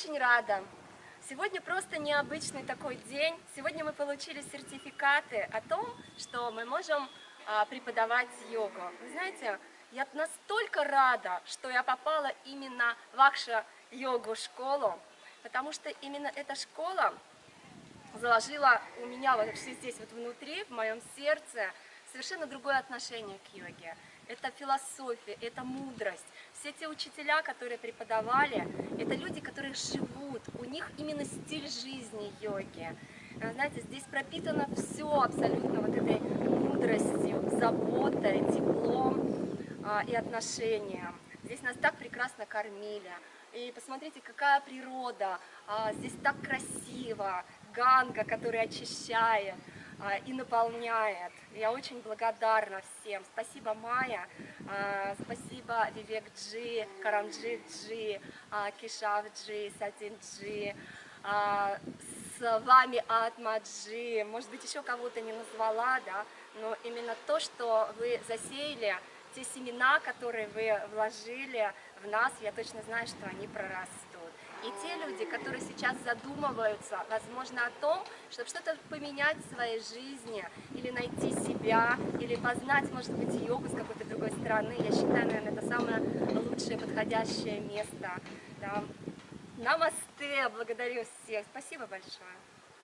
очень рада. Сегодня просто необычный такой день. Сегодня мы получили сертификаты о том, что мы можем а, преподавать йогу. Вы знаете, я настолько рада, что я попала именно в вашу йогу-школу, потому что именно эта школа заложила у меня вот здесь вот внутри, в моем сердце, совершенно другое отношение к йоге. Это философия, это мудрость. Все те учителя, которые преподавали, это люди, которые живут, у них именно стиль жизни йоги. Знаете, здесь пропитано все абсолютно вот этой мудростью, заботой, теплом а, и отношением. Здесь нас так прекрасно кормили. И посмотрите, какая природа, а, здесь так красиво, ганга, который очищает. А, и наполняет. Я очень благодарна всем. Спасибо, Майя, а, спасибо Вивек Джи, Карамджи Джи, а, Кишав Джи, Сатин Джи, с вами Атма Джи, может быть, еще кого-то не назвала, да, но именно то, что вы засеяли, те семена, которые вы вложили в нас, я точно знаю, что они прорастут. И те люди, которые сейчас задумываются, возможно, о том, чтобы что-то поменять в своей жизни, или найти себя, или познать, может быть, йогу с какой-то другой стороны, я считаю, наверное, это самое лучшее, подходящее место. Да. Намасте, благодарю всех, спасибо большое.